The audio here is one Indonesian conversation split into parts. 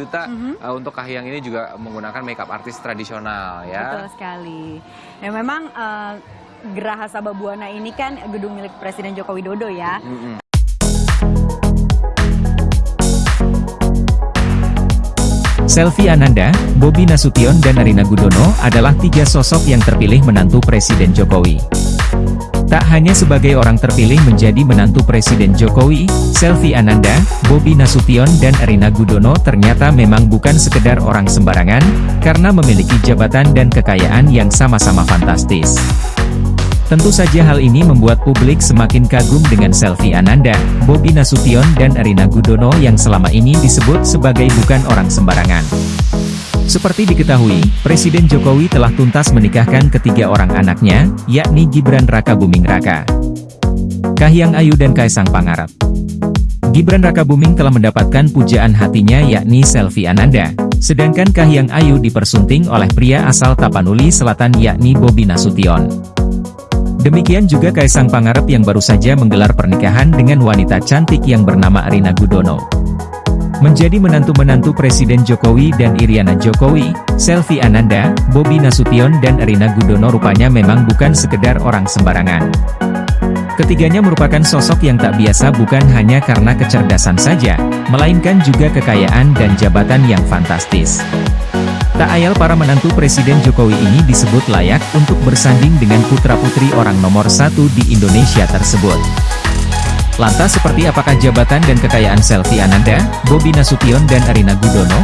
juta mm -hmm. uh, untuk Kahiyang ini juga menggunakan makeup artis tradisional ya. Betul sekali. Dan memang uh, Geraha Sababwana ini kan gedung milik Presiden Joko Widodo ya. Mm -hmm. Selvi Ananda, Bobi Nasution dan Arina Gudono adalah tiga sosok yang terpilih menantu Presiden Jokowi. Tak hanya sebagai orang terpilih menjadi menantu Presiden Jokowi, Selvi Ananda, Bobi Nasution dan Arina Gudono ternyata memang bukan sekedar orang sembarangan, karena memiliki jabatan dan kekayaan yang sama-sama fantastis. Tentu saja hal ini membuat publik semakin kagum dengan Selvi Ananda, Bobi Nasution dan Arina Gudono yang selama ini disebut sebagai bukan orang sembarangan. Seperti diketahui, Presiden Jokowi telah tuntas menikahkan ketiga orang anaknya, yakni Gibran Raka Buming Raka, Kahiyang Ayu dan Kaisang Pangarep. Gibran Raka Buming telah mendapatkan pujaan hatinya yakni Selvi Ananda, sedangkan Kahiyang Ayu dipersunting oleh pria asal Tapanuli Selatan yakni Bobi Nasution. Demikian juga Kaisang Pangarep yang baru saja menggelar pernikahan dengan wanita cantik yang bernama Arina Gudono. Menjadi menantu-menantu Presiden Jokowi dan Iriana Jokowi, Selvi Ananda, Bobi Nasution dan Arina Gudono rupanya memang bukan sekedar orang sembarangan. Ketiganya merupakan sosok yang tak biasa bukan hanya karena kecerdasan saja, melainkan juga kekayaan dan jabatan yang fantastis. Tak ayal para menantu Presiden Jokowi ini disebut layak untuk bersanding dengan putra-putri orang nomor satu di Indonesia tersebut. Lantas seperti apakah jabatan dan kekayaan Selvi Ananda, Bobi Nasution dan Arina Gudono?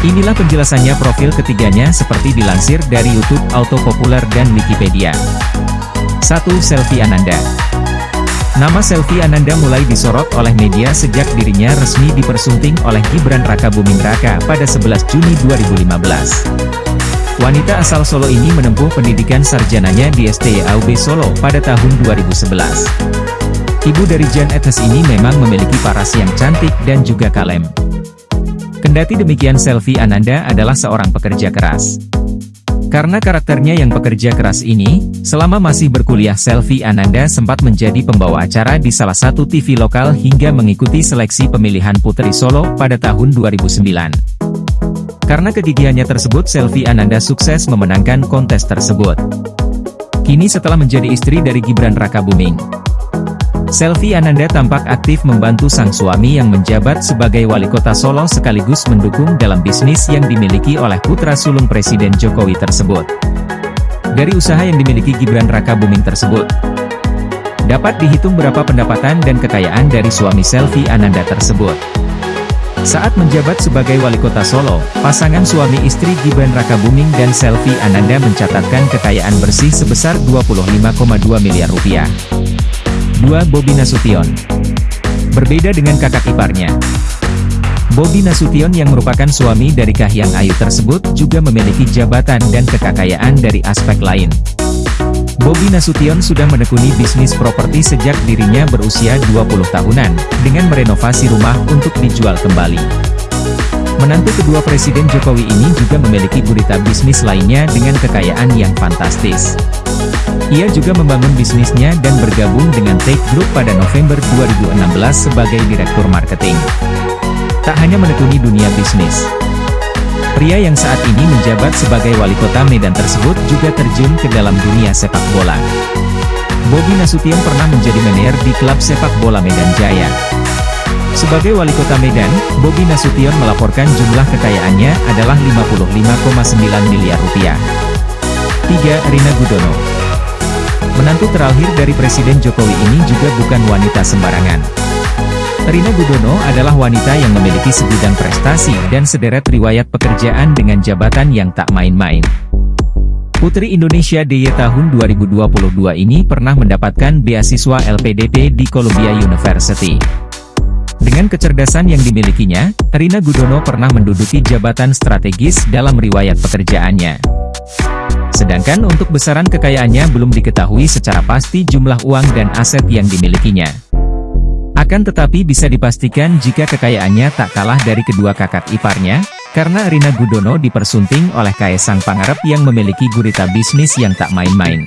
Inilah penjelasannya profil ketiganya seperti dilansir dari YouTube Auto Populer dan Wikipedia. 1. Selvi Ananda Nama Selvi Ananda mulai disorot oleh media sejak dirinya resmi dipersunting oleh Gibran Raka Buming Raka pada 11 Juni 2015. Wanita asal Solo ini menempuh pendidikan sarjananya di STYAUB Solo pada tahun 2011. Ibu dari Jan Etes ini memang memiliki paras yang cantik dan juga kalem. Kendati demikian Selvi Ananda adalah seorang pekerja keras. Karena karakternya yang pekerja keras ini, selama masih berkuliah Selvi Ananda sempat menjadi pembawa acara di salah satu TV lokal hingga mengikuti seleksi pemilihan Putri Solo pada tahun 2009. Karena kegigihannya tersebut Selvi Ananda sukses memenangkan kontes tersebut. Kini setelah menjadi istri dari Gibran Raka Buming, Selvi Ananda tampak aktif membantu sang suami yang menjabat sebagai wali kota Solo sekaligus mendukung dalam bisnis yang dimiliki oleh putra sulung Presiden Jokowi tersebut. Dari usaha yang dimiliki Gibran Raka Buming tersebut, dapat dihitung berapa pendapatan dan kekayaan dari suami Selvi Ananda tersebut. Saat menjabat sebagai wali kota Solo, pasangan suami istri Gibran Raka Buming dan Selvi Ananda mencatatkan kekayaan bersih sebesar 25,2 miliar rupiah. 2. Bobi Nasution Berbeda dengan kakak iparnya. Bobi Nasution yang merupakan suami dari Kahiyang Ayu tersebut juga memiliki jabatan dan kekayaan dari aspek lain. Bobi Nasution sudah menekuni bisnis properti sejak dirinya berusia 20 tahunan, dengan merenovasi rumah untuk dijual kembali. Menantu kedua Presiden Jokowi ini juga memiliki gurita bisnis lainnya dengan kekayaan yang fantastis. Ia juga membangun bisnisnya dan bergabung dengan Take Group pada November 2016 sebagai Direktur Marketing. Tak hanya menekuni dunia bisnis, pria yang saat ini menjabat sebagai wali kota Medan tersebut juga terjun ke dalam dunia sepak bola. Bobi Nasution pernah menjadi manajer di klub sepak bola Medan Jaya. Sebagai wali kota Medan, Bobi Nasution melaporkan jumlah kekayaannya adalah 55,9 miliar rupiah. 3. Rina Gudono Menantu terakhir dari Presiden Jokowi ini juga bukan wanita sembarangan. Rina Gudono adalah wanita yang memiliki segudang prestasi dan sederet riwayat pekerjaan dengan jabatan yang tak main-main. Putri Indonesia DY tahun 2022 ini pernah mendapatkan beasiswa LPDP di Columbia University. Dengan kecerdasan yang dimilikinya, Rina Gudono pernah menduduki jabatan strategis dalam riwayat pekerjaannya. Sedangkan untuk besaran kekayaannya belum diketahui secara pasti jumlah uang dan aset yang dimilikinya. Akan tetapi bisa dipastikan jika kekayaannya tak kalah dari kedua kakak iparnya, karena Rina Gudono dipersunting oleh Kaisang Pangarep yang memiliki gurita bisnis yang tak main-main.